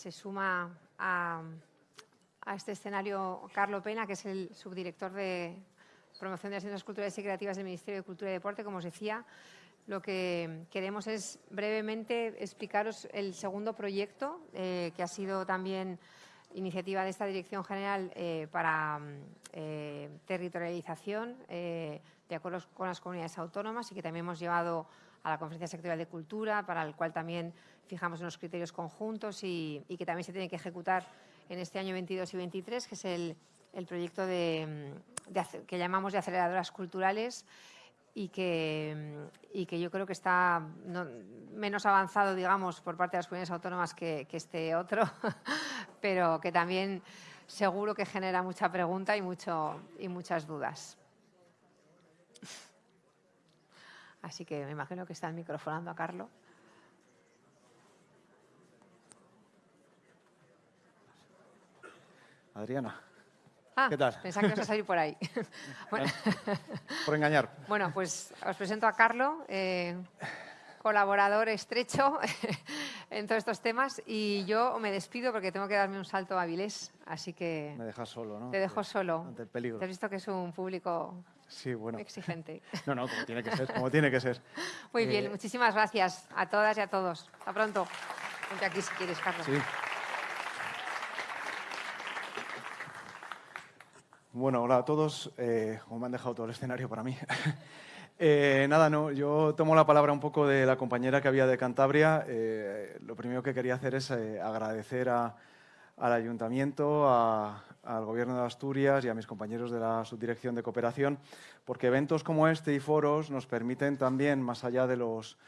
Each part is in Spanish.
se suma a, este escenario Carlo Pena, que es el subdirector de promoción de las ciencias culturales y creativas del Ministerio de Cultura y Deporte, como os decía. Lo que queremos es brevemente explicaros el segundo proyecto, eh, que ha sido también iniciativa de esta Dirección General eh, para eh, territorialización de acuerdo con las comunidades autónomas y que también hemos llevado a la Conferencia Sectorial de Cultura, para el cual también fijamos unos criterios conjuntos y, que también se tiene que ejecutar en este año 22 y 23, que es el, proyecto de, que llamamos de aceleradoras culturales y que, yo creo que está menos avanzado, digamos, por parte de las comunidades autónomas que, este otro, pero que también seguro que genera mucha pregunta y, mucho, y muchas dudas. Así que me imagino que está microfonando a Carlos. Adriana. Ah, ¿Qué tal? Pensaba que ibas a salir por ahí. Por engañar. Bueno, pues os presento a Carlos, eh, colaborador estrecho en todos estos temas y yo me despido porque tengo que darme un salto a Avilés, así que... Me dejas solo, ¿no? Te dejo solo. Ante el peligro. Te has visto que es un público sí, bueno. exigente. No, no, como tiene que ser, como tiene que ser. Muy bien, eh, muchísimas gracias a todas y a todos. Hasta pronto. Ponte aquí si quieres, Carlos. Sí. Bueno, hola a todos. Eh, me han dejado todo el escenario para mí. Eh, nada, no, yo tomo la palabra un poco de la compañera que había de Cantabria. Eh, lo primero que quería hacer es agradecer al Ayuntamiento, al Gobierno de Asturias y a mis compañeros de la Subdirección de Cooperación, porque eventos como este y foros nos permiten también, más allá de los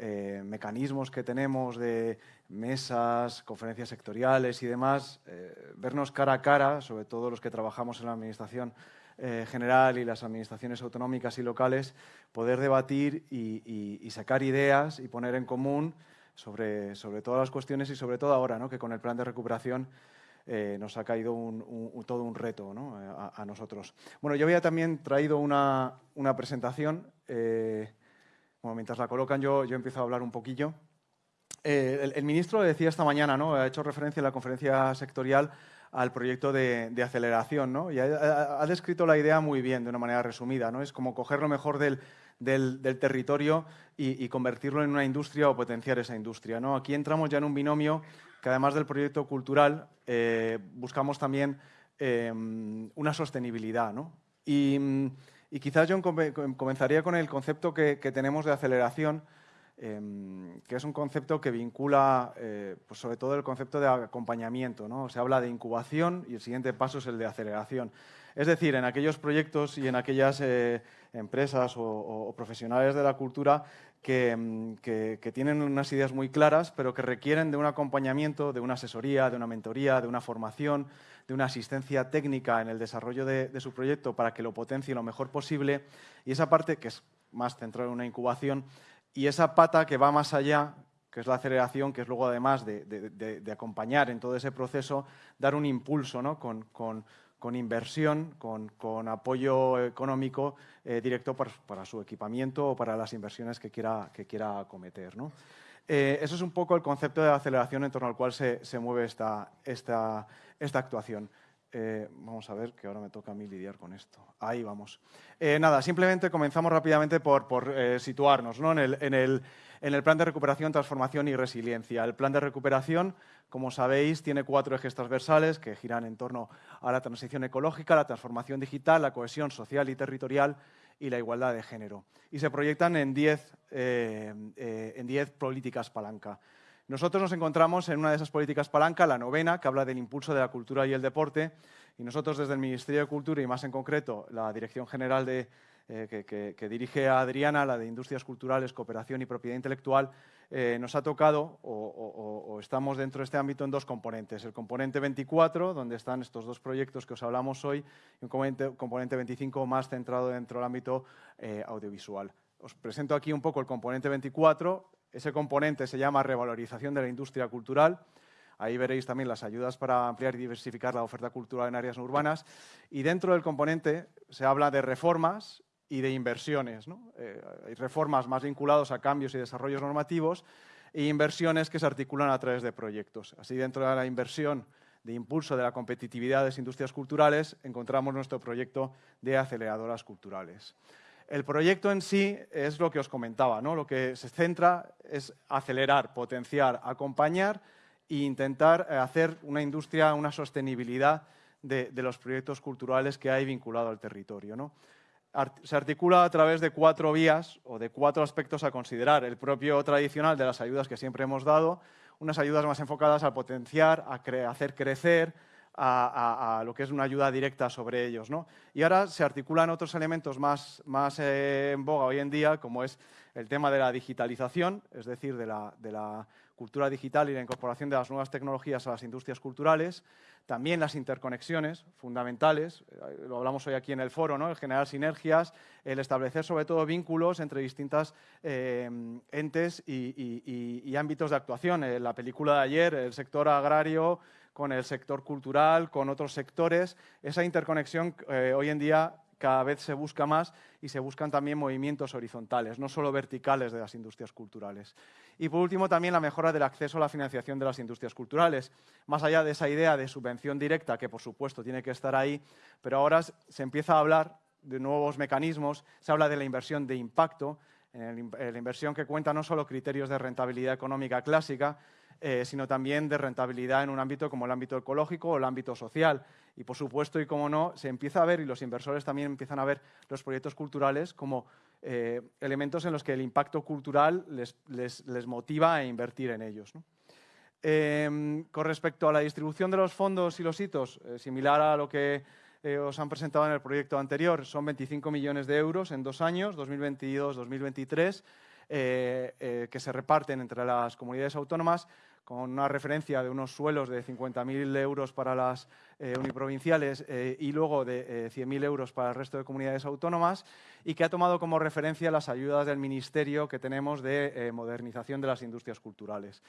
eh, mecanismos que tenemos de mesas, conferencias sectoriales y demás, eh, vernos cara a cara, sobre todo los que trabajamos en la Administración eh, General y las administraciones autonómicas y locales, poder debatir y, sacar ideas y poner en común sobre, sobre, todas las cuestiones y sobre todo ahora, ¿no? que con el plan de recuperación nos ha caído todo un reto a, nosotros. Bueno, yo había también traído una, una presentación mientras la colocan yo, yo empiezo a hablar un poquillo. Eh, el, ministro decía esta mañana, ha hecho referencia en la conferencia sectorial al proyecto de, aceleración ¿no? y ha, descrito la idea muy bien, de una manera resumida. ¿no? Es como coger lo mejor del, territorio y, convertirlo en una industria o potenciar esa industria. ¿no? Aquí entramos ya en un binomio que además del proyecto cultural eh, buscamos también eh, una sostenibilidad. ¿no? Y, y quizás yo comenzaría con el concepto que, tenemos de aceleración, em, que es un concepto que vincula, eh, pues sobre todo el concepto de acompañamiento. ¿no? Se habla de incubación y el siguiente paso es el de aceleración. Es decir, en aquellos proyectos y en aquellas eh, empresas o, profesionales de la cultura em, que, tienen unas ideas muy claras, pero que requieren de un acompañamiento, de una asesoría, de una mentoría, de una formación, de una asistencia técnica en el desarrollo de, su proyecto para que lo potencie lo mejor posible. Y esa parte, que es más centrada en una incubación, y esa pata que va más allá, que es la aceleración, que es luego además de, acompañar en todo ese proceso, dar un impulso ¿no? con, inversión, con, apoyo económico eh, directo para, su equipamiento o para las inversiones que quiera, que quiera acometer. ¿no? Eh, eso es un poco el concepto de aceleración en torno al cual se, mueve esta, esta, esta actuación. Eh, vamos a ver, que ahora me toca a mí lidiar con esto. Ahí vamos. Eh, nada, simplemente comenzamos rápidamente por, situarnos ¿no? en, el, en, el, en, el, plan de recuperación, transformación y resiliencia. El plan de recuperación, como sabéis, tiene cuatro ejes transversales que giran en torno a la transición ecológica, la transformación digital, la cohesión social y territorial y la igualdad de género. Y se proyectan en 10 eh, eh, políticas palanca. Nosotros nos encontramos en una de esas políticas palanca, la novena, que habla del impulso de la cultura y el deporte, y nosotros desde el Ministerio de Cultura y más en concreto la Dirección General de, eh, que, dirige a Adriana, la de Industrias Culturales, Cooperación y Propiedad Intelectual, eh, nos ha tocado o, estamos dentro de este ámbito en dos componentes. El componente 24, donde están estos dos proyectos que os hablamos hoy, y un componente, 25 más centrado dentro del ámbito eh, audiovisual. Os presento aquí un poco el componente 24. Ese componente se llama revalorización de la industria cultural. Ahí veréis también las ayudas para ampliar y diversificar la oferta cultural en áreas urbanas. Y dentro del componente se habla de reformas y de inversiones. ¿no? Eh, hay reformas más vinculadas a cambios y desarrollos normativos e inversiones que se articulan a través de proyectos. Así, dentro de la inversión de impulso de la competitividad de las industrias culturales, encontramos nuestro proyecto de aceleradoras culturales. El proyecto en sí es lo que os comentaba, ¿no? lo que se centra es acelerar, potenciar, acompañar e intentar eh, hacer una industria, una sostenibilidad de, los proyectos culturales que hay vinculado al territorio. Se articula a través de cuatro vías o de cuatro aspectos a considerar. El propio tradicional de las ayudas que siempre hemos dado, unas ayudas más enfocadas a potenciar, a hacer crecer, a, lo que es una ayuda directa sobre ellos. ¿no? Y ahora se articulan otros elementos más, más eh, en boga hoy en día, como es el tema de la digitalización, es decir, de la, de la cultura digital y la incorporación de las nuevas tecnologías a las industrias culturales, también las interconexiones fundamentales, eh, lo hablamos hoy aquí en el foro, ¿no? el generar sinergias, el establecer sobre todo vínculos entre distintas eh, entes y, ámbitos de actuación. En la película de ayer, el sector agrario con el sector cultural, con otros sectores, esa interconexión eh, hoy en día cada vez se busca más y se buscan también movimientos horizontales, no solo verticales de las industrias culturales. Y por último, también la mejora del acceso a la financiación de las industrias culturales. Más allá de esa idea de subvención directa, que por supuesto tiene que estar ahí, pero ahora se empieza a hablar de nuevos mecanismos, se habla de la inversión de impacto, la inversión que cuenta no solo criterios de rentabilidad económica clásica, eh, sino también de rentabilidad en un ámbito como el ámbito ecológico o el ámbito social. Y, por supuesto, y como no, se empieza a ver, y los inversores también empiezan a ver los proyectos culturales como eh, elementos en los que el impacto cultural les, motiva a invertir en ellos. Em, con respecto a la distribución de los fondos y los hitos, eh, similar a lo que os han presentado en el proyecto anterior, son 25 millones de euros en dos años, 2022-2023, que se reparten entre las comunidades autónomas con una referencia de unos suelos de 50.000 euros para las eh, uniprovinciales eh, y luego de 100.000 eh, euros para el resto de comunidades autónomas y que ha tomado como referencia las ayudas del Ministerio que tenemos de modernización de las industrias culturales.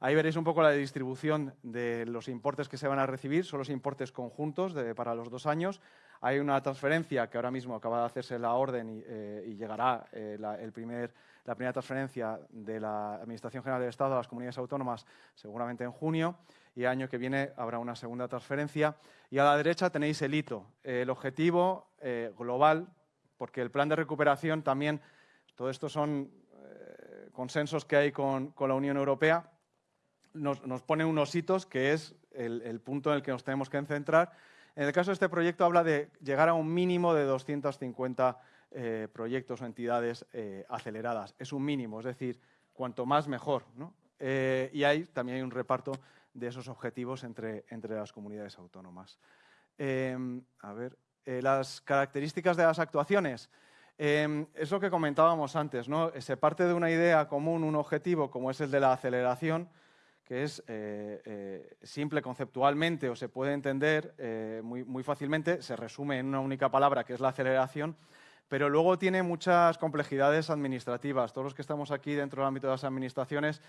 Ahí veréis un poco la distribución de los importes que se van a recibir, son los importes conjuntos para los dos años. Hay una transferencia que ahora mismo acaba de hacerse la orden y, llegará el primer la primera transferencia de la Administración General del Estado a las comunidades autónomas seguramente en junio y el año que viene habrá una segunda transferencia. Y a la derecha tenéis el hito, el objetivo eh, global, porque el plan de recuperación también, todo esto son eh, consensos que hay con, la Unión Europea, nos, pone unos hitos que es el, el punto en el que nos tenemos que centrar. En el caso de este proyecto habla de llegar a un mínimo de 250 eh, proyectos o entidades eh, aceleradas. Es un mínimo, es decir, cuanto más mejor. Eh, y también hay un reparto de esos objetivos entre, las comunidades autónomas. Em, a ver, las características de las actuaciones. Em, es lo que comentábamos antes, ¿no? Se parte de una idea común, un objetivo, como es el de la aceleración, que es simple conceptualmente o se puede entender muy, muy, fácilmente, se resume en una única palabra, que es la aceleración, pero luego tiene muchas complejidades administrativas. Todos los que estamos aquí dentro del ámbito de las administraciones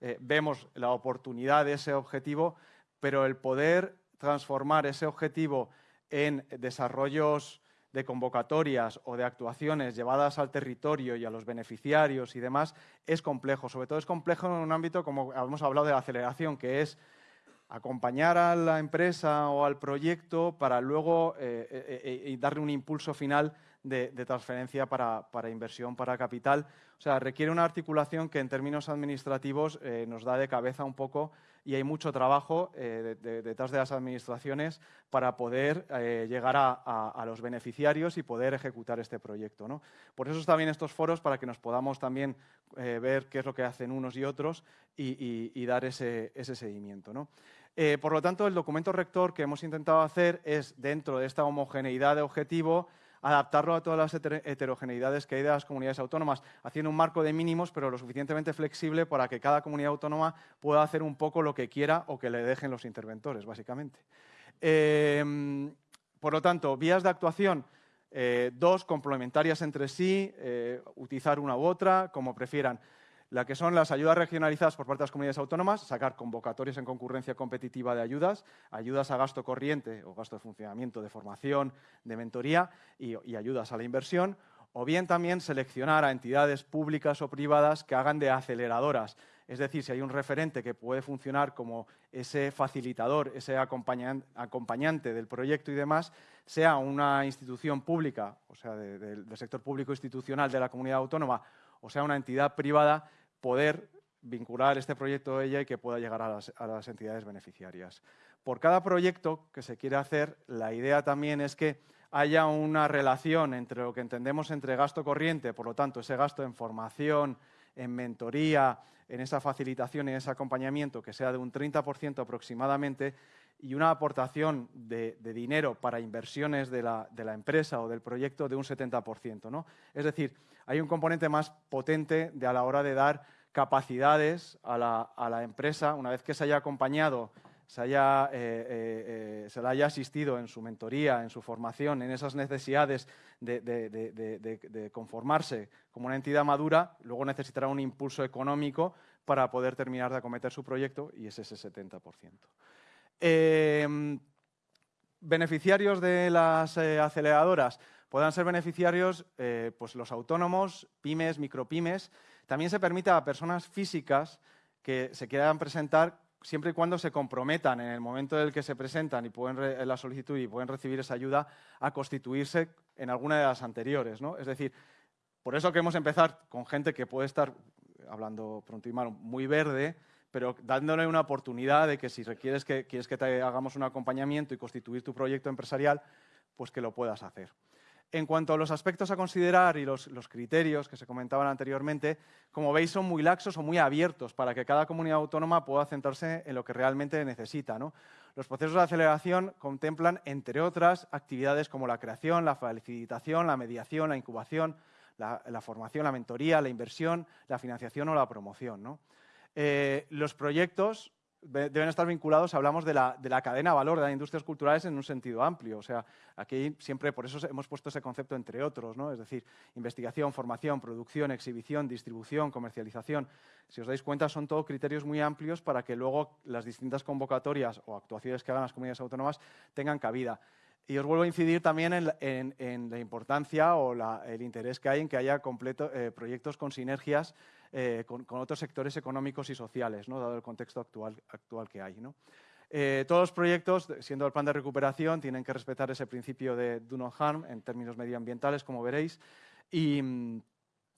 eh, vemos la oportunidad de ese objetivo, pero el poder transformar ese objetivo en desarrollos de convocatorias o de actuaciones llevadas al territorio y a los beneficiarios y demás es complejo. Sobre todo es complejo en un ámbito, como hemos hablado, de la aceleración, que es acompañar a la empresa o al proyecto para luego eh, eh, darle un impulso final de, transferencia para, inversión, para capital. O sea, requiere una articulación que en términos administrativos eh, nos da de cabeza un poco y hay mucho trabajo eh, detrás de las administraciones para poder eh, llegar a, los beneficiarios y poder ejecutar este proyecto. ¿no? Por eso están estos foros, para que nos podamos también ver qué es lo que hacen unos y otros y, dar ese, ese seguimiento. ¿no? por lo tanto, el documento rector que hemos intentado hacer es, dentro de esta homogeneidad de objetivo, adaptarlo a todas las heterogeneidades que hay de las comunidades autónomas, haciendo un marco de mínimos, pero lo suficientemente flexible para que cada comunidad autónoma pueda hacer un poco lo que quiera o que le dejen los interventores, básicamente. Em, por lo tanto, vías de actuación, eh, dos complementarias entre sí, eh, utilizar una u otra, como prefieran la que son las ayudas regionalizadas por parte de las comunidades autónomas, sacar convocatorias en concurrencia competitiva de ayudas, ayudas a gasto corriente o gasto de funcionamiento, de formación, de mentoría y, ayudas a la inversión, o bien también seleccionar a entidades públicas o privadas que hagan de aceleradoras. Es decir, si hay un referente que puede funcionar como ese facilitador, ese acompañante del proyecto y demás, sea una institución pública, o sea, del sector público institucional de la comunidad autónoma, o sea, una entidad privada, poder vincular este proyecto a ella y que pueda llegar a las, entidades beneficiarias. Por cada proyecto que se quiere hacer, la idea también es que haya una relación entre lo que entendemos entre gasto corriente, por lo tanto, ese gasto en formación, en mentoría, en esa facilitación y ese acompañamiento que sea de un 30% aproximadamente y una aportación de, dinero para inversiones de la, empresa o del proyecto de un 70%. ¿no? Es decir, hay un componente más potente de a la hora de dar capacidades a la, a la empresa, una vez que se haya acompañado se, haya, eh, eh, eh, se le haya asistido en su mentoría, en su formación, en esas necesidades de, conformarse como una entidad madura, luego necesitará un impulso económico para poder terminar de acometer su proyecto y es ese 70%. Em, beneficiarios de las aceleradoras puedan ser beneficiarios pues los autónomos, pymes, micropymes. También se permite a personas físicas que se quieran presentar siempre y cuando se comprometan en el momento en el que se presentan y pueden la solicitud y pueden recibir esa ayuda a constituirse en alguna de las anteriores. ¿no? Es decir, por eso queremos empezar con gente que puede estar, hablando pronto y malo, muy verde, pero dándole una oportunidad de que si requieres que, quieres que te hagamos un acompañamiento y constituir tu proyecto empresarial, pues que lo puedas hacer. En cuanto a los aspectos a considerar y los, criterios que se comentaban anteriormente, como veis son muy laxos o muy abiertos para que cada comunidad autónoma pueda centrarse en lo que realmente necesita. Los procesos de aceleración contemplan, entre otras, actividades como la creación, la facilitación, la mediación, la incubación, la, formación, la mentoría, la inversión, la financiación o la promoción. Eh, los proyectos deben estar vinculados, hablamos de la, de la, cadena de valor de las industrias culturales en un sentido amplio. O sea, aquí siempre, por eso hemos puesto ese concepto entre otros, ¿no? Es decir, investigación, formación, producción, exhibición, distribución, comercialización. Si os dais cuenta, son todos criterios muy amplios para que luego las distintas convocatorias o actuaciones que hagan las comunidades autónomas tengan cabida. Y os vuelvo a incidir también en, la importancia o el interés que hay en que haya completo, eh, proyectos con sinergias eh, con, otros sectores económicos y sociales, ¿no? dado el contexto actual, actual que hay. ¿no? Eh, todos los proyectos, siendo el plan de recuperación, tienen que respetar ese principio de do no harm en términos medioambientales, como veréis. Y,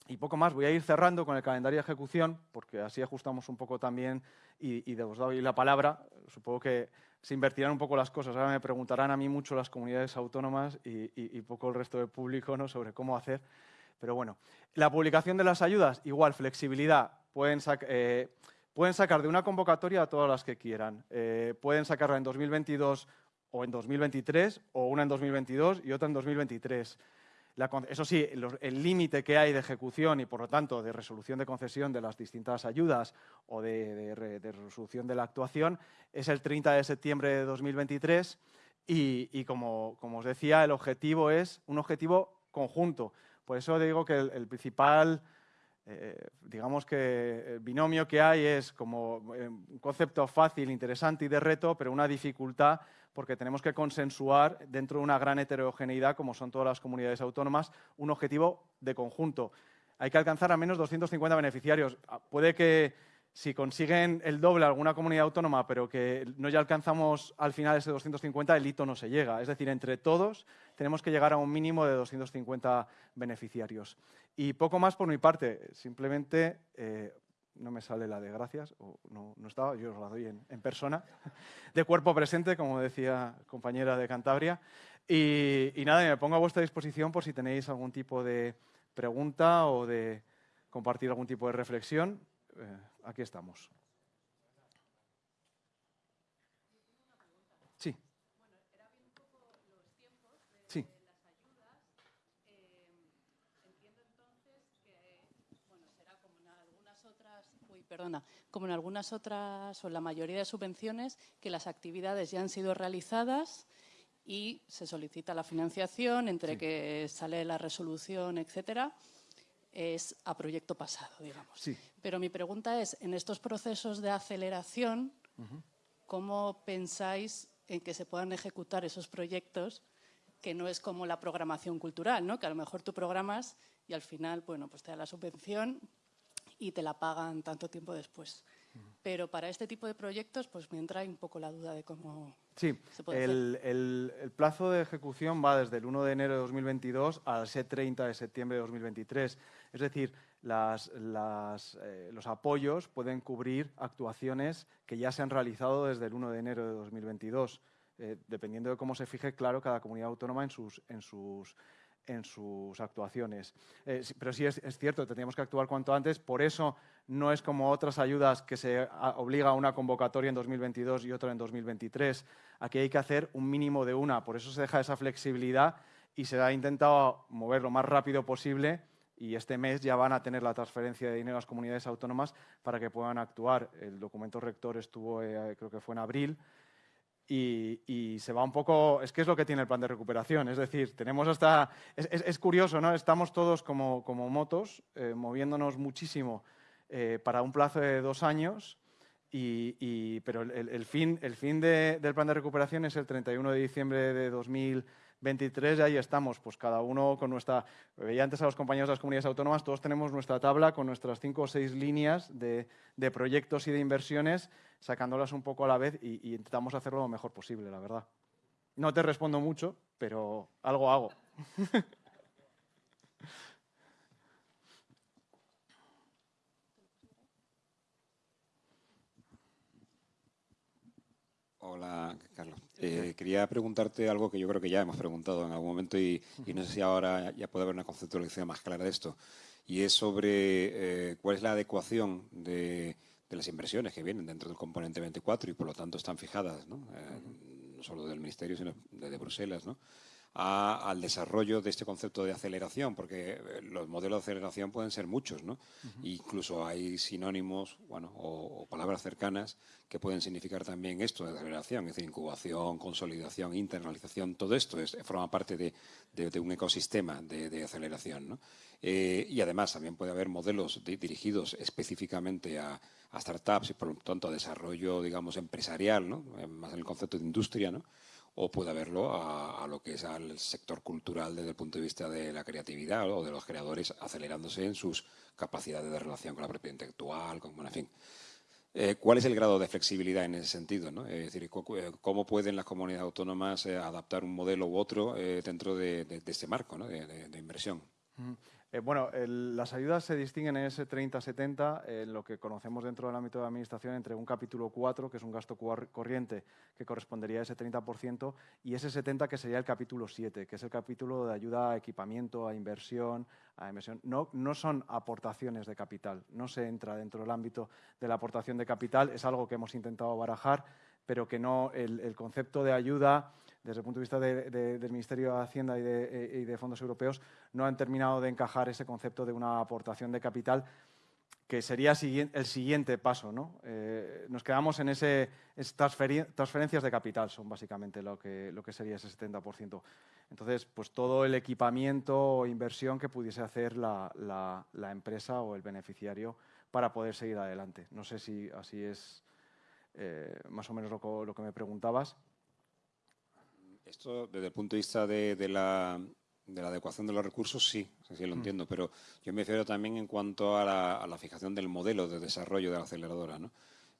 y, poco más, voy a ir cerrando con el calendario de ejecución, porque así ajustamos un poco también y, y os doy la palabra. Supongo que se invertirán un poco las cosas. Ahora me preguntarán a mí mucho las comunidades autónomas y, poco el resto del público ¿no? sobre cómo hacer. Pero bueno, la publicación de las ayudas, igual, flexibilidad. Pueden, eh, sacar de una convocatoria a todas las que quieran. Eh, pueden sacarla en 2022 o en 2023, o una en 2022 y otra en 2023. Eso sí, el límite que hay de ejecución y, por lo tanto, de resolución de concesión de las distintas ayudas o de, resolución de la actuación es el 30 de septiembre de 2023 y, como, como, os decía, el objetivo es un objetivo conjunto. Por eso digo que el, principal, eh, digamos que el binomio que hay es como eh, un concepto fácil, interesante y de reto, pero una dificultad porque tenemos que consensuar dentro de una gran heterogeneidad, como son todas las comunidades autónomas, un objetivo de conjunto. Hay que alcanzar a menos 250 beneficiarios. Ah, puede que si consiguen el doble alguna comunidad autónoma, pero que no ya alcanzamos al final ese 250, el hito no se llega. Es decir, entre todos tenemos que llegar a un mínimo de 250 beneficiarios. Y poco más por mi parte, simplemente eh, no me sale la de gracias, o no, estaba, yo os la doy en, persona, de cuerpo presente, como decía compañera de Cantabria. Y, nada, me pongo a vuestra disposición por si tenéis algún tipo de pregunta o de compartir algún tipo de reflexión. Eh, aquí estamos. Sí. Bueno, era bien un poco los tiempos de, sí. de las ayudas. Eh, entiendo entonces que, bueno, será como en algunas otras, uy, perdona, como en algunas otras o en la mayoría de subvenciones, que las actividades ya han sido realizadas y se solicita la financiación entre que sale la resolución, etcétera es a proyecto pasado, digamos. Pero mi pregunta es, en estos procesos de aceleración, ¿cómo pensáis en que se puedan ejecutar esos proyectos que no es como la programación cultural, ¿no? que a lo mejor tú programas y al final bueno, pues te da la subvención y te la pagan tanto tiempo después. Pero para este tipo de proyectos, pues me entra un poco la duda de cómo sí, se puede el, hacer. El, el, plazo de ejecución va desde el 1 de enero de 2022 al 30 de septiembre de 2023. Es decir, las, las, eh, los apoyos pueden cubrir actuaciones que ya se han realizado desde el 1 de enero de 2022. Eh, dependiendo de cómo se fije, claro, cada comunidad autónoma en sus, en sus, en sus actuaciones. Eh, pero sí es, es, cierto, tendríamos que actuar cuanto antes, por eso no es como otras ayudas que se obliga a una convocatoria en 2022 y otra en 2023. Aquí hay que hacer un mínimo de una, por eso se deja esa flexibilidad y se ha intentado mover lo más rápido posible y este mes ya van a tener la transferencia de dinero a las comunidades autónomas para que puedan actuar. El documento rector estuvo, eh, creo que fue en abril, y, y, se va un poco, es que es lo que tiene el plan de recuperación, es decir, tenemos hasta, es, es, es curioso, ¿no? Estamos todos como, como motos, eh, moviéndonos muchísimo eh, para un plazo de dos años, y, y, pero el, el, fin, el fin de, del plan de recuperación es el 31 de diciembre de 2023 y ahí estamos, pues cada uno con nuestra... Veía antes a los compañeros de las comunidades autónomas, todos tenemos nuestra tabla con nuestras cinco o seis líneas de, de proyectos y de inversiones, sacándolas un poco a la vez y, y intentamos hacerlo lo mejor posible, la verdad. No te respondo mucho, pero algo hago. Hola, Carlos. Eh, quería preguntarte algo que yo creo que ya hemos preguntado en algún momento y, y, no sé si ahora ya puede haber una conceptualización más clara de esto. Y es sobre eh, cuál es la adecuación de, de, las inversiones que vienen dentro del componente 24 y por lo tanto están fijadas, ¿no? Eh, no solo del Ministerio, sino desde Bruselas, ¿no? A, al desarrollo de este concepto de aceleración, porque los modelos de aceleración pueden ser muchos, ¿no? Uh -huh. Incluso hay sinónimos, bueno, o, o, palabras cercanas que pueden significar también esto de aceleración, es decir, incubación, consolidación, internalización, todo esto es, forma parte de, de, de un ecosistema de, de aceleración, ¿no? Eh, y además también puede haber modelos dirigidos específicamente a, a, startups y por lo tanto a desarrollo, digamos, empresarial, ¿no? Más en el concepto de industria, ¿no? O puede haberlo a, lo que es al sector cultural desde el punto de vista de la creatividad o de los creadores acelerándose en sus capacidades de relación con la propiedad intelectual, con, bueno, en fin. Eh, ¿Cuál es el grado de flexibilidad en ese sentido? Es decir, eh, ¿cómo pueden las comunidades autónomas eh, adaptar un modelo u otro dentro de, de, de, este marco de, de inversión? Eh, bueno, las ayudas se distinguen en ese 30-70, en eh, lo que conocemos dentro del ámbito de administración, entre un capítulo 4, que es un gasto corriente, que correspondería a ese 30%, y ese 70, que sería el capítulo 7, que es el capítulo de ayuda a equipamiento, a inversión, a inversión. No, no son aportaciones de capital, no se entra dentro del ámbito de la aportación de capital, es algo que hemos intentado barajar, pero que no, el concepto de ayuda desde el punto de vista de, de, del Ministerio de Hacienda y de, eh, y de, fondos europeos, no han terminado de encajar ese concepto de una aportación de capital que sería el siguiente paso. ¿no? Eh, nos quedamos en ese transferencias de capital, son básicamente lo que, sería ese 70%. Entonces, pues todo el equipamiento o inversión que pudiese hacer la, empresa o el beneficiario para poder seguir adelante. No sé si así es eh, más o menos lo que me preguntabas. Esto, desde el punto de vista de, de, la, de la, adecuación de los recursos, sí, sí lo mm. entiendo, pero yo me refiero también en cuanto a la, a la, fijación del modelo de desarrollo de la aceleradora. ¿no?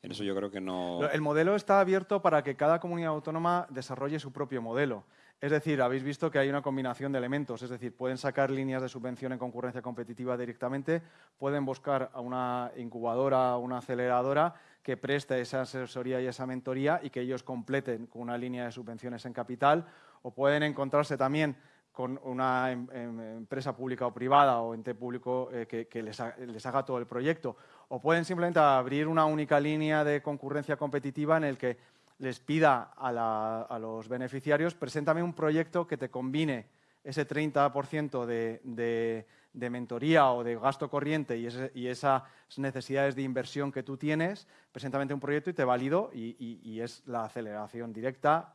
En eso yo creo que no... El modelo está abierto para que cada comunidad autónoma desarrolle su propio modelo. Es decir, habéis visto que hay una combinación de elementos, es decir, pueden sacar líneas de subvención en concurrencia competitiva directamente, pueden buscar a una incubadora, una aceleradora que preste esa asesoría y esa mentoría y que ellos completen con una línea de subvenciones en capital o pueden encontrarse también con una em, em, empresa pública o privada o ente público eh, que, les, ha, les, haga todo el proyecto. O pueden simplemente abrir una única línea de concurrencia competitiva en el que les pida a, los beneficiarios, preséntame un proyecto que te combine ese 30% de, de, de, mentoría o de gasto corriente y, esas necesidades de inversión que tú tienes, preséntame un proyecto y te valido y, y, y, es la aceleración directa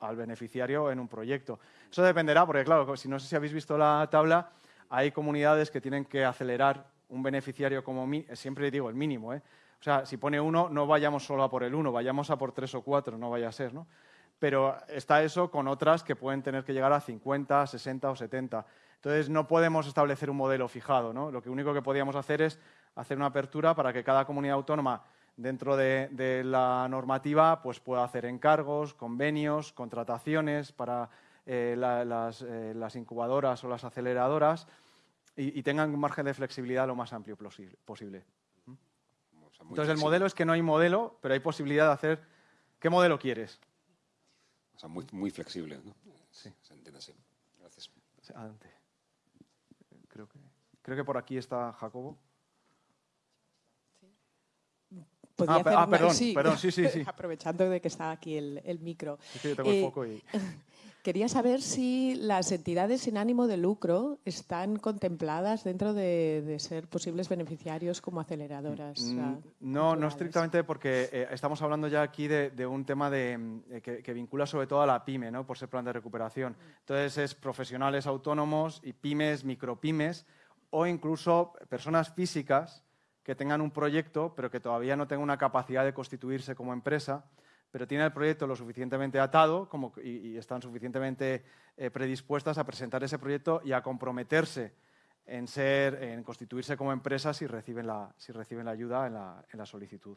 al beneficiario en un proyecto. Eso dependerá, porque claro, si no sé si habéis visto la tabla, hay comunidades que tienen que acelerar un beneficiario como, siempre digo, el mínimo, ¿eh? O sea, si pone uno, no vayamos solo a por el uno, vayamos a por tres o cuatro, no vaya a ser, ¿no? pero está eso con otras que pueden tener que llegar a 50, 60 o 70. Entonces, no podemos establecer un modelo fijado. ¿no? Lo que único que podíamos hacer es hacer una apertura para que cada comunidad autónoma dentro de, la normativa pues pueda hacer encargos, convenios, contrataciones para eh, eh, las, incubadoras o las aceleradoras y, tengan un margen de flexibilidad lo más amplio posible. Entonces, el modelo es que no hay modelo, pero hay posibilidad de hacer... ¿Qué modelo quieres? O sea, muy, muy flexible, ¿no? Sí. Se entiende así. Gracias. Adelante. Creo que, que por aquí está Jacobo. Ah, ah, perdón, perdón, sí, sí, sí. Aprovechando de que está aquí el, micro. Sí, tengo el eh, foco y... Quería saber si las entidades sin ánimo de lucro están contempladas dentro de, ser posibles beneficiarios como aceleradoras. Mm, no, no estrictamente porque eh, estamos hablando ya aquí de, un tema de, eh, que, vincula sobre todo a la pyme, ¿no? por ser plan de recuperación. Entonces es profesionales autónomos y pymes, micropymes o incluso personas físicas que tengan un proyecto pero que todavía no tengan una capacidad de constituirse como empresa pero tienen el proyecto lo suficientemente atado como, y, están suficientemente eh, predispuestas a presentar ese proyecto y a comprometerse en, ser, en constituirse como empresa si reciben la, si reciben la ayuda en la, en la solicitud.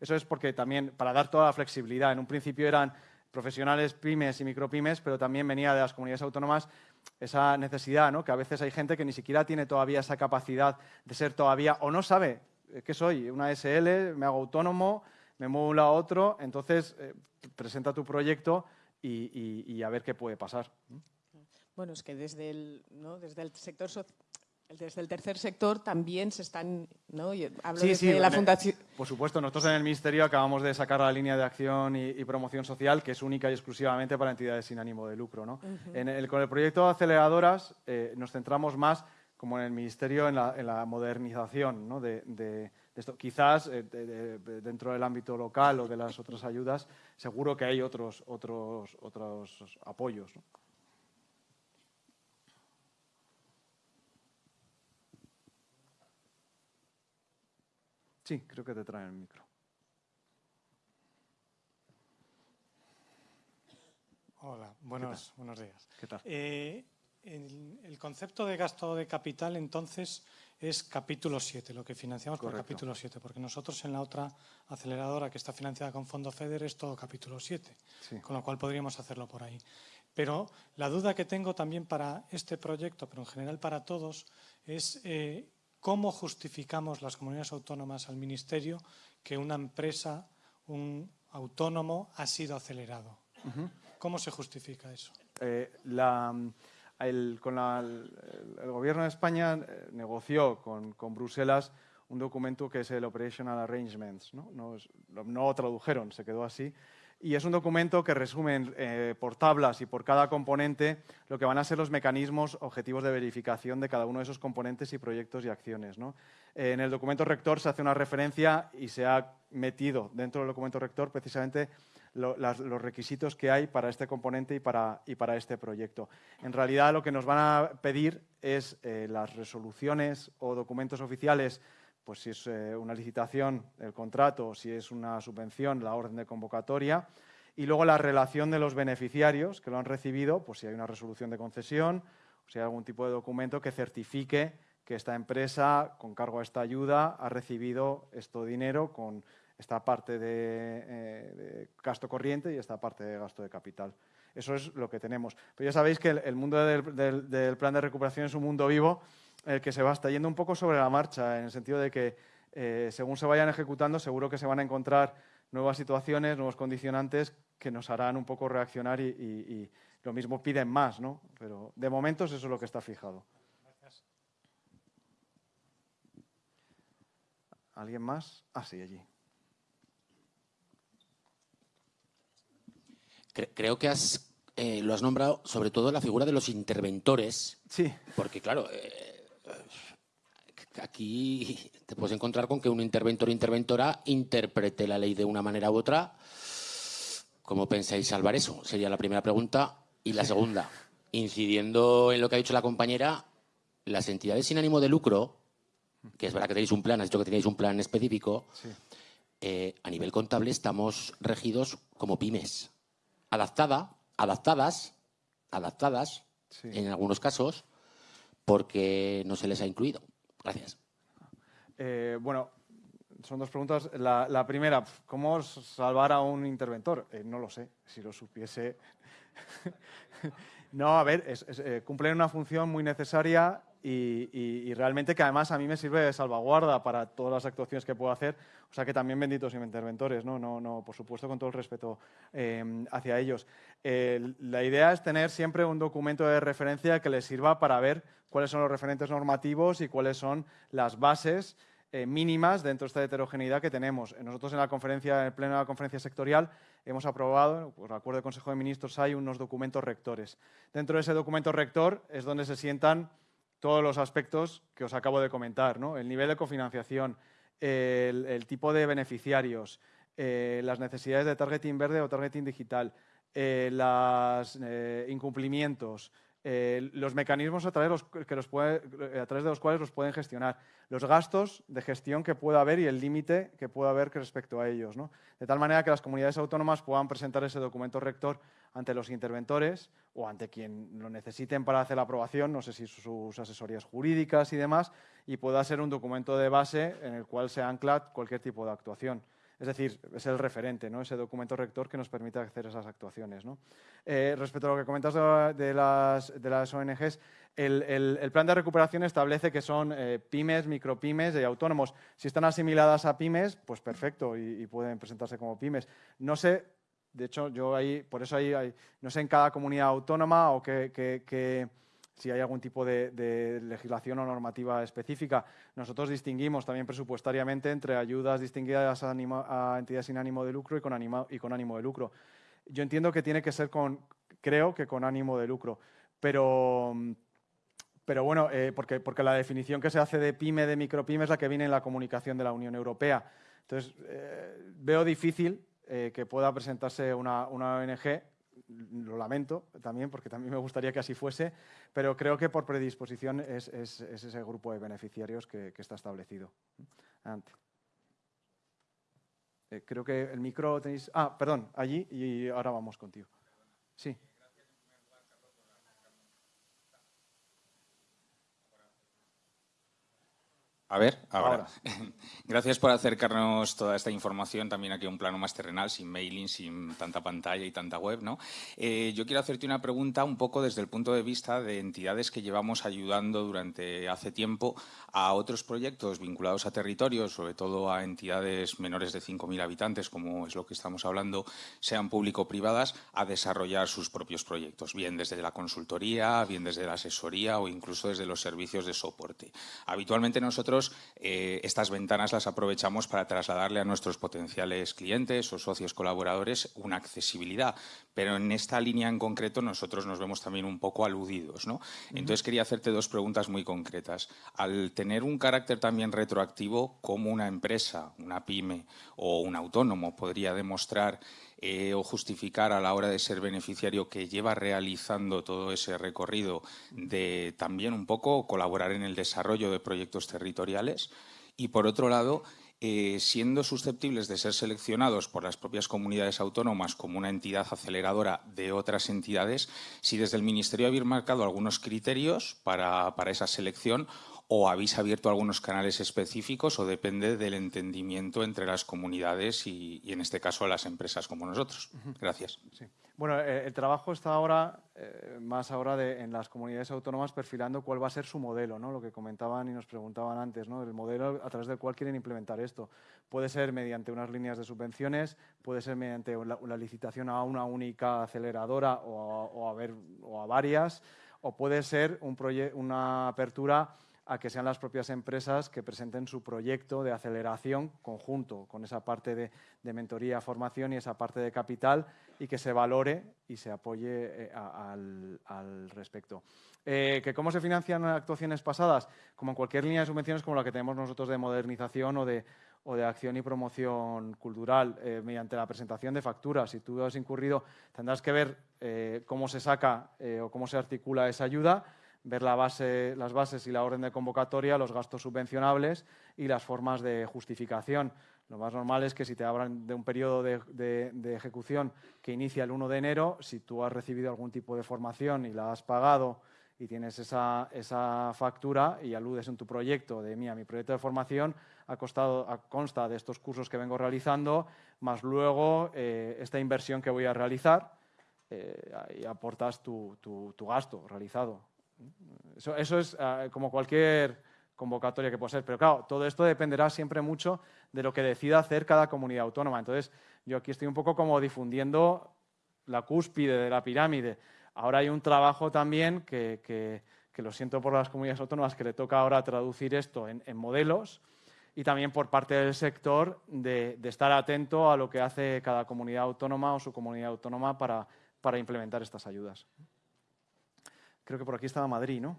Eso es porque también, para dar toda la flexibilidad, en un principio eran profesionales, pymes y micropymes, pero también venía de las comunidades autónomas esa necesidad, ¿no? que a veces hay gente que ni siquiera tiene todavía esa capacidad de ser todavía, o no sabe eh, qué soy, una SL, me hago autónomo, me muevo un lado a otro, entonces eh, presenta tu proyecto y, a ver qué puede pasar. Bueno, es que desde el, desde el sector desde el tercer sector también se están, ¿no? Hablo de la fundación. Por supuesto, nosotros en el Ministerio acabamos de sacar la línea de acción y, promoción social, que es única y exclusivamente para entidades sin ánimo de lucro. ¿no? en el, con el proyecto de aceleradoras eh, nos centramos más, como en el Ministerio, en la, modernización ¿no? de Quizás eh, dentro del ámbito local o de las otras ayudas, seguro que hay otros, otros, otros apoyos. Sí, creo que te traen el micro. Hola, buenos, buenos días. ¿Qué tal? Eh, el, concepto de gasto de capital, entonces, es capítulo 7, lo que financiamos por capítulo 7, porque nosotros en la otra aceleradora que está financiada con Fondo FEDER es todo capítulo 7, con lo cual podríamos hacerlo por ahí. Pero la duda que tengo también para este proyecto, pero en general para todos, es eh, cómo justificamos las comunidades autónomas al Ministerio que una empresa, un autónomo, ha sido acelerado. ¿Cómo se justifica eso? Eh, la el, con el, Gobierno de España eh, negoció con, con, Bruselas un documento que es el Operational Arrangements. ¿no? No, lo tradujeron, se quedó así. Y es un documento que resume eh, por tablas y por cada componente lo que van a ser los mecanismos objetivos de verificación de cada uno de esos componentes y proyectos y acciones. ¿no? en el documento rector se hace una referencia y se ha metido dentro del documento rector precisamente los requisitos que hay para este componente y para, y para, este proyecto. En realidad lo que nos van a pedir es eh, las resoluciones o documentos oficiales, pues si es eh, una licitación, el contrato, si es una subvención, la orden de convocatoria, y luego la relación de los beneficiarios que lo han recibido, pues si hay una resolución de concesión, o si hay algún tipo de documento que certifique que esta empresa, con cargo a esta ayuda, ha recibido este dinero con esta parte eh, de, gasto corriente y esta parte de gasto de capital. Eso es lo que tenemos. Pero ya sabéis que el, mundo del, plan de recuperación es un mundo vivo el que se va está yendo un poco sobre la marcha, en el sentido de que eh, según se vayan ejecutando seguro que se van a encontrar nuevas situaciones, nuevos condicionantes que nos harán un poco reaccionar y, lo mismo piden más, ¿no? Pero de momento eso es lo que está fijado. ¿Alguien más? Ah, sí, allí. creo que has, eh, lo has nombrado sobre todo la figura de los interventores. Sí. Porque, claro, eh, aquí te puedes encontrar con que un interventor o interventora interprete la ley de una manera u otra. ¿Cómo pensáis salvar eso? Sería la primera pregunta. Y la segunda, incidiendo en lo que ha dicho la compañera, las entidades sin ánimo de lucro, que es verdad que tenéis un plan, has dicho que tenéis un plan específico, eh, a nivel contable estamos regidos como pymes adaptada, adaptadas, adaptadas en algunos casos, porque no se les ha incluido. Gracias. Eh, bueno, son dos preguntas. La, primera, ¿cómo salvar a un interventor? Eh, no lo sé. Si lo supiese. no, a ver, eh, cumplen una función muy necesaria y, realmente que además a mí me sirve de salvaguarda para todas las actuaciones que puedo hacer. O sea que también benditos interventores, ¿no? No, no, por supuesto, con todo el respeto em, hacia ellos. la idea es tener siempre un documento de referencia que les sirva para ver cuáles son los referentes normativos y cuáles son las bases eh, mínimas dentro de esta heterogeneidad que tenemos. Nosotros en la conferencia, en el pleno de la conferencia sectorial, hemos aprobado, por acuerdo del Consejo de Ministros, hay unos documentos rectores. Dentro de ese documento rector es donde se sientan todos los aspectos que os acabo de comentar, ¿no? el nivel de cofinanciación, el, tipo de beneficiarios, eh, las necesidades de targeting verde o targeting digital, eh, los eh, incumplimientos, los mecanismos a través, que los a través de los cuales los pueden gestionar, los gastos de gestión que pueda haber y el límite que pueda haber respecto a ellos. De tal manera que las comunidades autónomas puedan presentar ese documento rector ante los interventores o ante quien lo necesiten para hacer la aprobación, no sé si sus asesorías jurídicas y demás, y pueda ser un documento de base en el cual se ancla cualquier tipo de actuación. Es decir, es el referente, ¿no? ese documento rector que nos permite hacer esas actuaciones. Eh, respecto a lo que comentas de las, de las ONGs, el, plan de recuperación establece que son eh, pymes, micropymes y autónomos. Si están asimiladas a pymes, pues perfecto y, pueden presentarse como pymes. No sé de hecho, yo ahí, por eso ahí, no sé en cada comunidad autónoma o que, si hay algún tipo de, legislación o normativa específica. Nosotros distinguimos también presupuestariamente entre ayudas distinguidas a, entidades sin ánimo de lucro y con, ánimo de lucro. Yo entiendo que tiene que ser con, creo que con ánimo de lucro, pero, pero bueno, eh, porque, porque la definición que se hace de pyme, de micropyme, es la que viene en la comunicación de la Unión Europea. Entonces, eh, veo difícil eh, que pueda presentarse una, ONG. Lo lamento también, porque también me gustaría que así fuese, pero creo que por predisposición es, ese grupo de beneficiarios que, está establecido. Eh, creo que el micro tenéis... Ah, perdón, allí y ahora vamos contigo. Sí. A ver, ahora. Gracias por acercarnos toda esta información también aquí a un plano más terrenal, sin mailing, sin tanta pantalla y tanta web. ¿no? Eh, yo quiero hacerte una pregunta un poco desde el punto de vista de entidades que llevamos ayudando durante hace tiempo a otros proyectos vinculados a territorios, sobre todo a entidades menores de 5.000 habitantes, como es lo que estamos hablando, sean público-privadas, a desarrollar sus propios proyectos, bien desde la consultoría, bien desde la asesoría o incluso desde los servicios de soporte. Habitualmente nosotros eh, estas ventanas las aprovechamos para trasladarle a nuestros potenciales clientes o socios colaboradores una accesibilidad, pero en esta línea en concreto nosotros nos vemos también un poco aludidos. ¿no? Entonces quería hacerte dos preguntas muy concretas. Al tener un carácter también retroactivo, ¿cómo una empresa, una pyme o un autónomo podría demostrar eh, o justificar a la hora de ser beneficiario que lleva realizando todo ese recorrido de también un poco colaborar en el desarrollo de proyectos territoriales y por otro lado eh, siendo susceptibles de ser seleccionados por las propias comunidades autónomas como una entidad aceleradora de otras entidades, si desde el Ministerio habéis marcado algunos criterios para, para esa selección o habéis abierto algunos canales específicos o depende del entendimiento entre las comunidades y, en este caso las empresas como nosotros. Gracias. Bueno, eh, el trabajo está ahora, eh, más ahora en las comunidades autónomas, perfilando cuál va a ser su modelo, ¿no? lo que comentaban y nos preguntaban antes, ¿no? el modelo a través del cual quieren implementar esto. Puede ser mediante unas líneas de subvenciones, puede ser mediante la, licitación a una única aceleradora o a, ver, o a varias, o puede ser un una apertura a que sean las propias empresas que presenten su proyecto de aceleración conjunto con esa parte de, mentoría, formación y esa parte de capital y que se valore y se apoye eh, al, respecto. Eh, ¿que ¿Cómo se financian actuaciones pasadas? Como en cualquier línea de subvenciones como la que tenemos nosotros de modernización o de, o de acción y promoción cultural, eh, mediante la presentación de facturas. Si tú has incurrido, tendrás que ver cómo se saca o cómo se articula esa ayuda ver la base, las bases y la orden de convocatoria, los gastos subvencionables y las formas de justificación. Lo más normal es que si te hablan de un periodo de, ejecución que inicia el 1 de enero, si tú has recibido algún tipo de formación y la has pagado y tienes esa, esa, factura y aludes en tu proyecto de, mía, mi proyecto de formación ha costado, consta de estos cursos que vengo realizando, más luego eh, esta inversión que voy a realizar eh, y aportas tu, tu, tu, gasto realizado. Eso, eso es uh, como cualquier convocatoria que pueda ser, pero claro, todo esto dependerá siempre mucho de lo que decida hacer cada comunidad autónoma. Entonces, yo aquí estoy un poco como difundiendo la cúspide de la pirámide. Ahora hay un trabajo también que, que, que lo siento por las comunidades autónomas, que le toca ahora traducir esto en, en modelos y también por parte del sector de, de, estar atento a lo que hace cada comunidad autónoma o su comunidad autónoma para, para implementar estas ayudas. Creo que por aquí estaba Madrid, ¿no?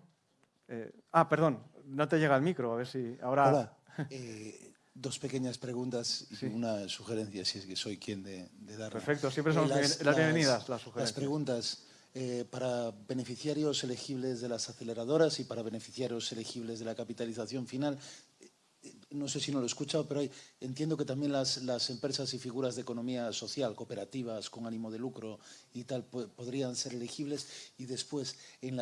Eh, ah, perdón, no te llega el micro, a ver si ahora... Hola. Eh, dos pequeñas preguntas y sí. una sugerencia, si es que soy quien de, de dar. Perfecto, siempre son eh, las, las, bienvenidas las sugerencias. Las preguntas eh, para beneficiarios elegibles de las aceleradoras y para beneficiarios elegibles de la capitalización final no sé si no lo he escuchado, pero entiendo que también las, empresas y figuras de economía social, cooperativas con ánimo de lucro y tal, podrían ser elegibles y después en,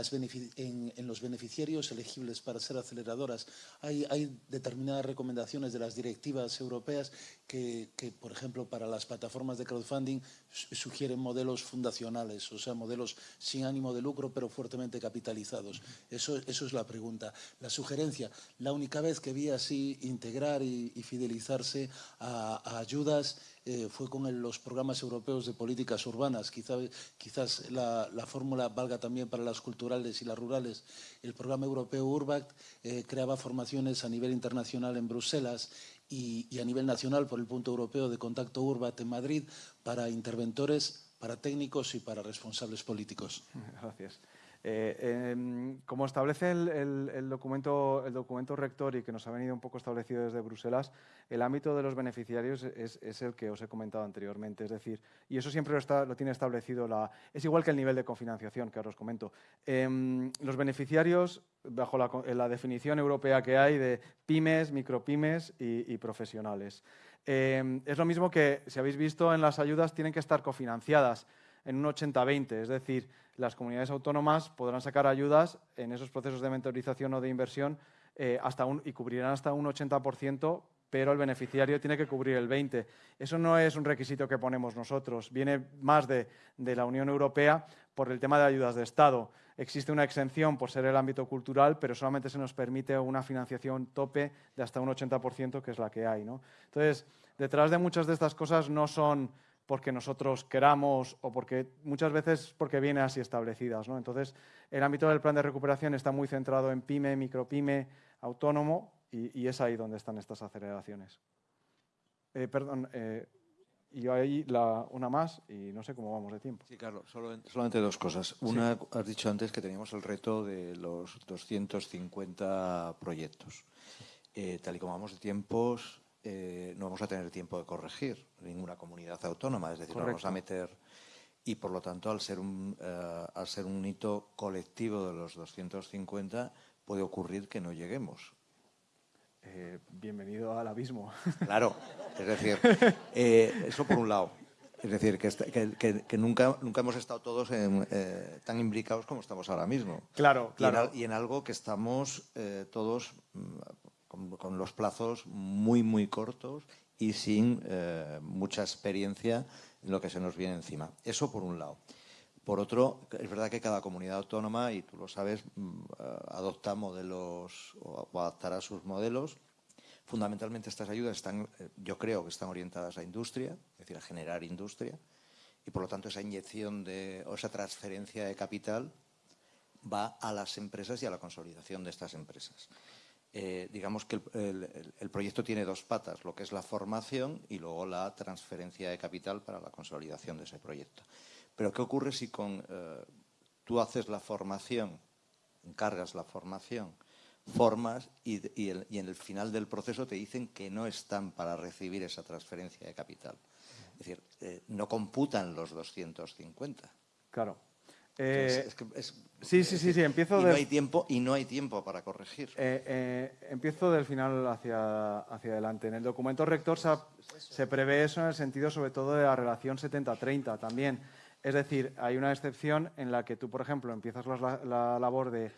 los beneficiarios elegibles para ser aceleradoras. Hay determinadas recomendaciones de las directivas europeas que, por ejemplo, para las plataformas de crowdfunding sugieren modelos fundacionales, o sea, modelos sin ánimo de lucro pero fuertemente capitalizados. Eso, eso es la pregunta. La sugerencia, la única vez que vi así integrar y, fidelizarse a, ayudas eh, fue con los programas europeos de políticas urbanas. Quizá, quizás la, la, fórmula valga también para las culturales y las rurales. El programa europeo URBACT eh, creaba formaciones a nivel internacional en Bruselas y, a nivel nacional por el punto europeo de contacto URBACT en Madrid para interventores, para técnicos y para responsables políticos. Gracias. Eh, eh, como establece el, el, el, documento, el documento rector y que nos ha venido un poco establecido desde Bruselas, el ámbito de los beneficiarios es, es, el que os he comentado anteriormente. Es decir, y eso siempre lo, está, lo tiene establecido, la, es igual que el nivel de cofinanciación que ahora os comento. Eh, los beneficiarios, bajo la, la, definición europea que hay de pymes, micropymes y, y profesionales. Eh, es lo mismo que, si habéis visto en las ayudas, tienen que estar cofinanciadas en un 80-20, es decir, las comunidades autónomas podrán sacar ayudas en esos procesos de mentorización o de inversión eh, hasta un, y cubrirán hasta un 80%, pero el beneficiario tiene que cubrir el 20%. Eso no es un requisito que ponemos nosotros, viene más de, la Unión Europea por el tema de ayudas de Estado. Existe una exención por ser el ámbito cultural, pero solamente se nos permite una financiación tope de hasta un 80%, que es la que hay. ¿no? Entonces, detrás de muchas de estas cosas no son porque nosotros queramos o porque muchas veces porque viene así establecidas. ¿no? Entonces, el ámbito del plan de recuperación está muy centrado en pyme, micropyme, autónomo y, y es ahí donde están estas aceleraciones. Eh, perdón, eh, y yo ahí la, una más y no sé cómo vamos de tiempo. Sí, Carlos, solo, solamente dos cosas. Una, sí. has dicho antes que teníamos el reto de los 250 proyectos. Eh, tal y como vamos de tiempos, eh, no vamos a tener tiempo de corregir ninguna comunidad autónoma, es decir, Correcto. vamos a meter y por lo tanto al ser un uh, al ser un hito colectivo de los 250 puede ocurrir que no lleguemos. Eh, bienvenido al abismo. Claro, es decir, eh, eso por un lado. Es decir, que, que, que, que nunca, nunca hemos estado todos en, eh, tan imbricados como estamos ahora mismo. Claro, claro. Y en, y en algo que estamos eh, todos mm, con, los plazos muy, muy cortos y sin eh, mucha experiencia en lo que se nos viene encima. Eso por un lado. Por otro, es verdad que cada comunidad autónoma, y tú lo sabes, mm, eh, adopta modelos o, o adaptará sus modelos. Fundamentalmente estas ayudas están, eh, yo creo que están orientadas a industria, es decir, a generar industria, y por lo tanto esa inyección de, o esa transferencia de capital va a las empresas y a la consolidación de estas empresas eh, digamos que el, el, proyecto tiene dos patas, lo que es la formación y luego la transferencia de capital para la consolidación de ese proyecto. Pero ¿qué ocurre si con, eh, tú haces la formación, encargas la formación, formas y, y, en el final del proceso te dicen que no están para recibir esa transferencia de capital? Es decir, eh, no computan los 250. Claro. Eh, es que es, sí, sí, sí, sí, empiezo y de... no hay tiempo y no hay tiempo para corregir. Eh, eh, empiezo del final hacia, hacia adelante. En el documento rector se, se, prevé eso en el sentido sobre todo de la relación 70-30 también. Es decir, hay una excepción en la que tú, por ejemplo, empiezas la, labor de,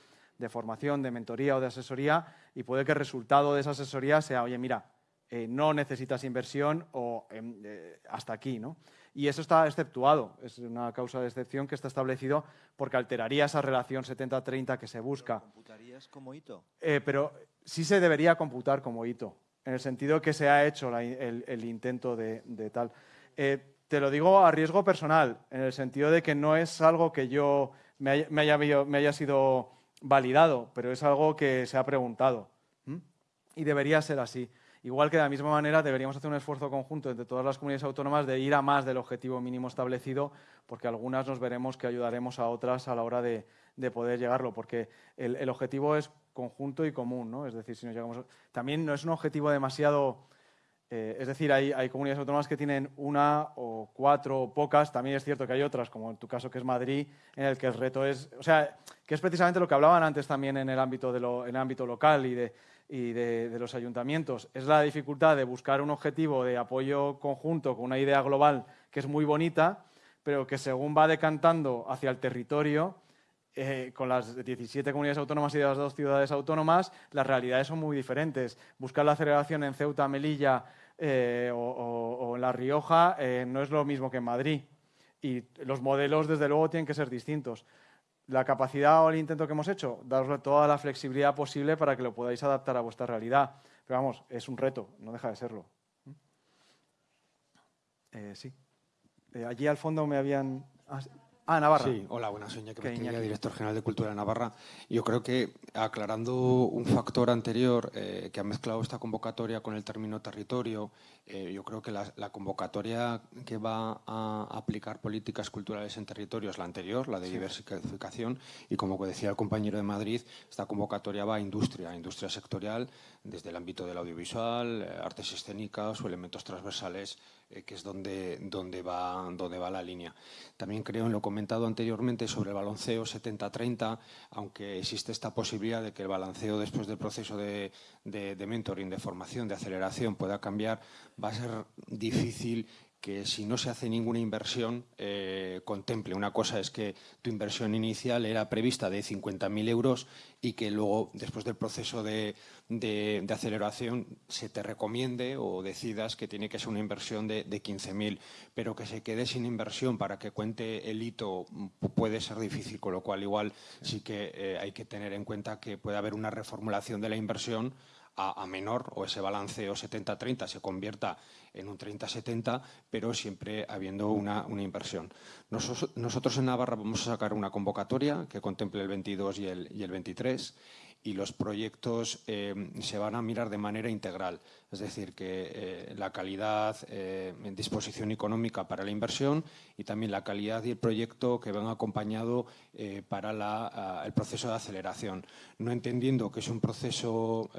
formación, de mentoría o de asesoría y puede que el resultado de esa asesoría sea, oye, mira, eh, no necesitas inversión o em, eh, hasta aquí, ¿no? Y eso está exceptuado, es una causa de excepción que está establecido porque alteraría esa relación 70-30 que se busca. ¿Lo computarías como hito? Eh, pero sí se debería computar como hito, en el sentido que se ha hecho el, intento de, tal. Te lo digo a riesgo personal, en el sentido de que no es algo que yo me haya, sido validado, pero es algo que se ha preguntado. Y debería ser así. Igual que de la misma manera deberíamos hacer un esfuerzo conjunto entre todas las comunidades autónomas de ir a más del objetivo mínimo establecido, porque algunas nos veremos que ayudaremos a otras a la hora de, poder llegarlo, porque el, objetivo es conjunto y común, ¿no? Es decir, si nos llegamos... También no es un objetivo demasiado eh, es decir, hay, comunidades autónomas que tienen una o cuatro o pocas. También es cierto que hay otras, como en tu caso que es Madrid, en el que el reto es, o sea, que es precisamente lo que hablaban antes también en el ámbito, de lo, en el ámbito local y, de, y de, los ayuntamientos. Es la dificultad de buscar un objetivo de apoyo conjunto con una idea global que es muy bonita, pero que según va decantando hacia el territorio, eh, con las 17 comunidades autónomas y las dos ciudades autónomas, las realidades son muy diferentes. Buscar la aceleración en Ceuta, Melilla eh, o, en La Rioja eh, no es lo mismo que en Madrid. Y los modelos, desde luego, tienen que ser distintos. La capacidad o el intento que hemos hecho, daros toda la flexibilidad posible para que lo podáis adaptar a vuestra realidad. Pero vamos, es un reto, no deja de serlo. sí. allí al fondo me habían... Ah, Ah, Navarra. Sí, hola, buenas, soy Iñaki director general de Cultura de Navarra. Yo creo que aclarando un factor anterior eh, que ha mezclado esta convocatoria con el término territorio, eh, yo creo que la, convocatoria que va a aplicar políticas culturales en territorio es la anterior, la de diversificación, y como decía el compañero de Madrid, esta convocatoria va a industria, industria sectorial, desde el ámbito del audiovisual, eh, artes escénicas o elementos transversales eh, que es donde, donde, va, donde va la línea. También creo en lo comentado anteriormente sobre el balanceo 70-30, aunque existe esta posibilidad de que el balanceo después del proceso de, de, de mentoring, de formación, de aceleración pueda cambiar, va a ser difícil que si no se hace ninguna inversión eh, contemple. Una cosa es que tu inversión inicial era prevista de 50.000 euros y que luego, después del proceso de, aceleración, se te recomiende o decidas que tiene que ser una inversión de, 15.000, pero que se quede sin inversión para que cuente el hito puede ser difícil, con lo cual igual sí, que eh, hay que tener en cuenta que puede haber una reformulación de la inversión a, menor o ese balanceo 70-30 se convierta en un 30-70, pero siempre habiendo una, inversión. Nosotros, en Navarra vamos a sacar una convocatoria que contemple el 22 y el, y el 23 y los proyectos eh, se van a mirar de manera integral. Es decir, que eh, la calidad eh, disposición económica para la inversión y también la calidad y el proyecto que van acompañado para el proceso de aceleración. No entendiendo que es un proceso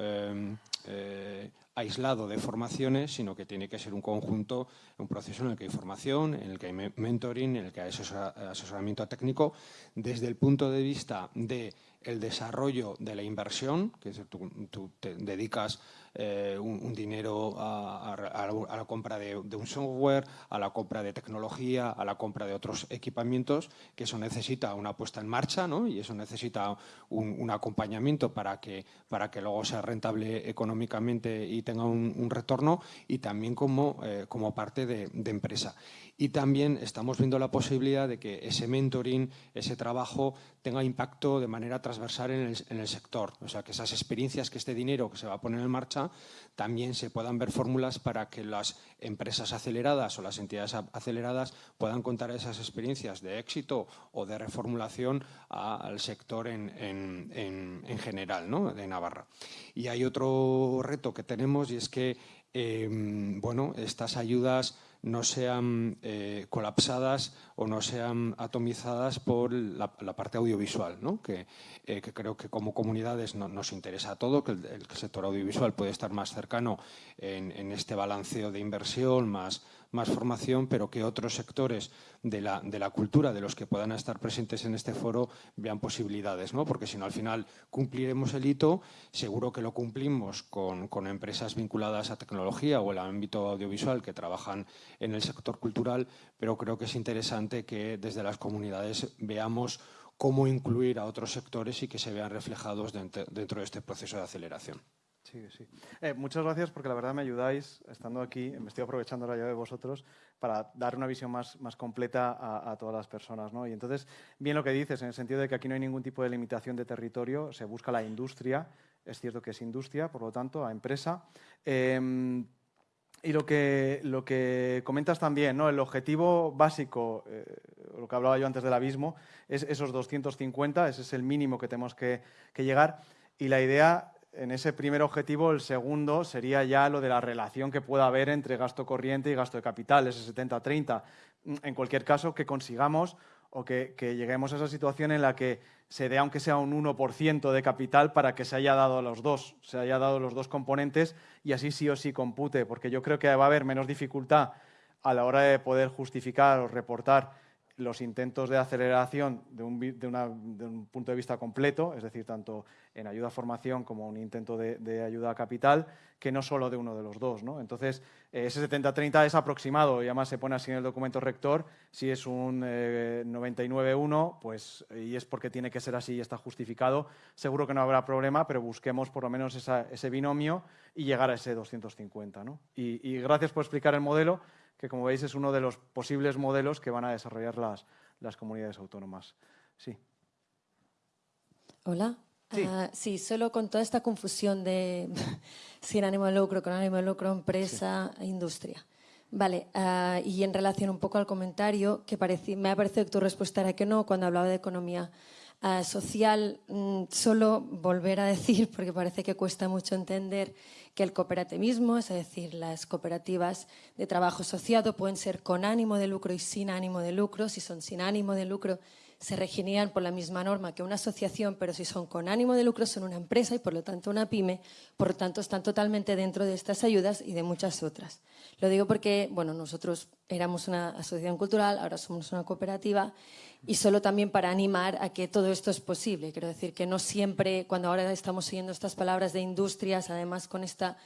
aislado de formaciones, sino que tiene que ser un conjunto, un proceso en el que hay formación, en el que hay mentoring, en el que hay asesoramiento técnico, desde el punto de vista de el desarrollo de la inversión, que es, tú, te dedicas eh, un, dinero a, la compra de, un software, a la compra de tecnología, a la compra de otros equipamientos, que eso necesita una puesta en marcha ¿no? y eso necesita un, acompañamiento para que, para que luego sea rentable económicamente y tenga un, retorno y también como, eh, como parte de, de empresa. Y también estamos viendo la posibilidad de que ese mentoring, ese trabajo, tenga impacto de manera transversal en el, sector. O sea, que esas experiencias, que este dinero que se va a poner en marcha, también se puedan ver fórmulas para que las empresas aceleradas o las entidades aceleradas puedan contar esas experiencias de éxito o de reformulación al sector en, general ¿no? de Navarra. Y hay otro reto que tenemos y es que em, bueno, estas ayudas no sean eh, colapsadas o no sean atomizadas por la, parte audiovisual, ¿no? que, eh, que, creo que como comunidades nos interesa a todo, que el, sector audiovisual puede estar más cercano en, este balanceo de inversión, más, más formación, pero que otros sectores de la, de la cultura, de los que puedan estar presentes en este foro, vean posibilidades, ¿no? porque si no al final cumpliremos el hito, seguro que lo cumplimos con, con empresas vinculadas a tecnología o el ámbito audiovisual que trabajan en el sector cultural, pero creo que es interesante que desde las comunidades veamos cómo incluir a otros sectores y que se vean reflejados dentro, de este proceso de aceleración. Sí, sí. Eh, muchas gracias porque la verdad me ayudáis, estando aquí, me estoy aprovechando la llave de vosotros para dar una visión más, más completa a, todas las personas. ¿no? Y entonces, bien lo que dices, en el sentido de que aquí no hay ningún tipo de limitación de territorio, se busca la industria, es cierto que es industria, por lo tanto, a empresa. Em, y lo que, lo que comentas también, ¿no? el objetivo básico, eh, lo que hablaba yo antes del abismo, es esos 250, ese es el mínimo que tenemos que, llegar. Y la idea, en ese primer objetivo, el segundo sería ya lo de la relación que pueda haber entre gasto corriente y gasto de capital, ese 70-30. En cualquier caso, que consigamos o que, lleguemos a esa situación en la que se dé, aunque sea un 1% de capital, para que se haya dado los dos, se haya dado los dos componentes y así sí o sí compute, porque yo creo que va a haber menos dificultad a la hora de poder justificar o reportar los intentos de aceleración de un, punto de vista completo, es decir, tanto en ayuda a formación como un intento de, ayuda a capital, que no solo de uno de los dos. Entonces, eh, ese 70-30 es aproximado y además se pone así en el documento rector. Si es un 99-1, eh, pues, y es porque tiene que ser así y está justificado, seguro que no habrá problema, pero busquemos por lo menos ese binomio y llegar a ese 250. ¿no? y gracias por explicar el modelo que como veis es uno de los posibles modelos que van a desarrollar las, las comunidades autónomas. Sí. Hola. Sí. Ah, sí. solo con toda esta confusión de sin ánimo de lucro, con ánimo de lucro, empresa, industria. Vale, ah, y en relación un poco al comentario, que me ha parecido que tu respuesta era que no cuando hablaba de economía ah, social, mm, solo volver a decir, porque parece que cuesta mucho entender, que el cooperativismo, es decir, las cooperativas de trabajo asociado pueden ser con ánimo de lucro y sin ánimo de lucro. Si son sin ánimo de lucro, se regirían por la misma norma que una asociación, pero si son con ánimo de lucro son una empresa y por lo tanto una pyme, por lo tanto están totalmente dentro de estas ayudas y de muchas otras. Lo digo porque bueno, nosotros éramos una asociación cultural, ahora somos una cooperativa y solo también para animar a que todo esto es posible. Quiero decir que no siempre, cuando ahora estamos siguiendo estas palabras de industrias, además con esta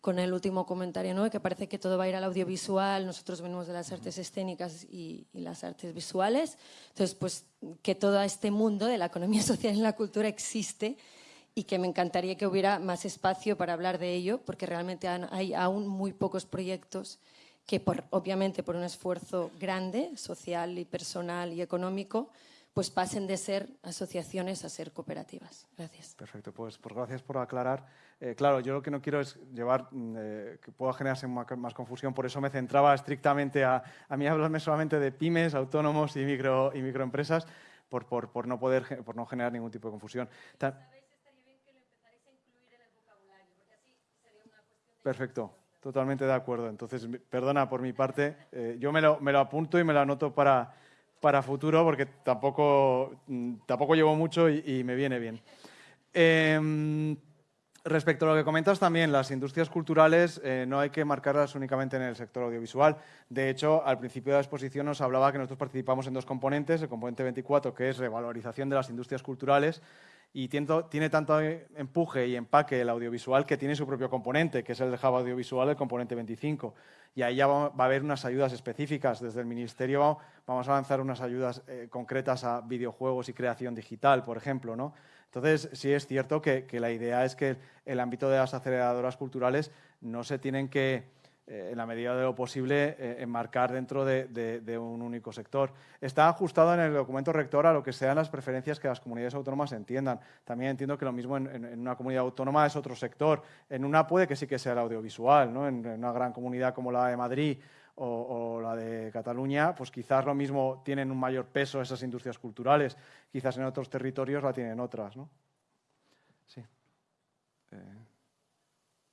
con el último comentario, ¿no? que parece que todo va a ir al audiovisual, nosotros venimos de las artes escénicas y, las artes visuales, entonces pues que todo este mundo de la economía social y la cultura existe y que me encantaría que hubiera más espacio para hablar de ello, porque realmente hay aún muy pocos proyectos que por, obviamente por un esfuerzo grande, social y personal y económico, pues pasen de ser asociaciones a ser cooperativas. Gracias. Perfecto, pues, pues gracias por aclarar. Eh, claro, yo lo que no quiero es llevar, mm, eh, que pueda generarse más, confusión, por eso me centraba estrictamente a, a mí hablarme solamente de pymes, autónomos y, micro, y microempresas, por, por, por, no poder, por no generar ningún tipo de confusión. Perfecto, totalmente de acuerdo. Entonces, perdona por mi parte, eh, yo me lo, me lo apunto y me lo anoto para para futuro porque tampoco, mm, tampoco llevo mucho y, me viene bien. Em, respecto a lo que comentas también, las industrias culturales eh, no hay que marcarlas únicamente en el sector audiovisual. De hecho, al principio de la exposición nos hablaba que nosotros participamos en dos componentes, el componente 24, que es revalorización de las industririas culturales, y tiene, tanto empuje y empaque el audiovisual que tiene su propio componente, que es el Java audiovisual, el componente 25. Y ahí ya va, a haber unas ayudas específicas. Desde el Ministerio vamos a lanzar unas ayudas eh, concretas a videojuegos y creación digital, por ejemplo. ¿no? Entonces, sí es cierto que, que la idea es que el ámbito de las aceleradoras culturales no se tienen que en la medida de lo posible, eh, enmarcar dentro de, un único sector. Está ajustado en el documento rector a lo que sean las preferencias que las comunidades autónomas entiendan. También entiendo que lo mismo en, una comunidad autónoma es otro sector. En una puede que sí que sea el audiovisual, ¿no? en, una gran comunidad como la de Madrid o, la de Cataluña, pues quizás lo mismo tienen un mayor peso esas industrias culturales, quizás en otros territorios la tienen otras. ¿no? Sí. Eh,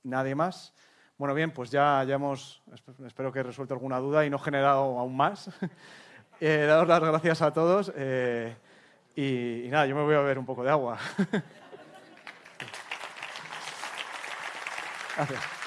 ¿Nadie más? Bueno, bien, pues ya, ya hemos, espero que he resuelto alguna duda y no generado aún más. eh, daros las gracias a todos eh, y, y nada, yo me voy a beber un poco de agua. gracias.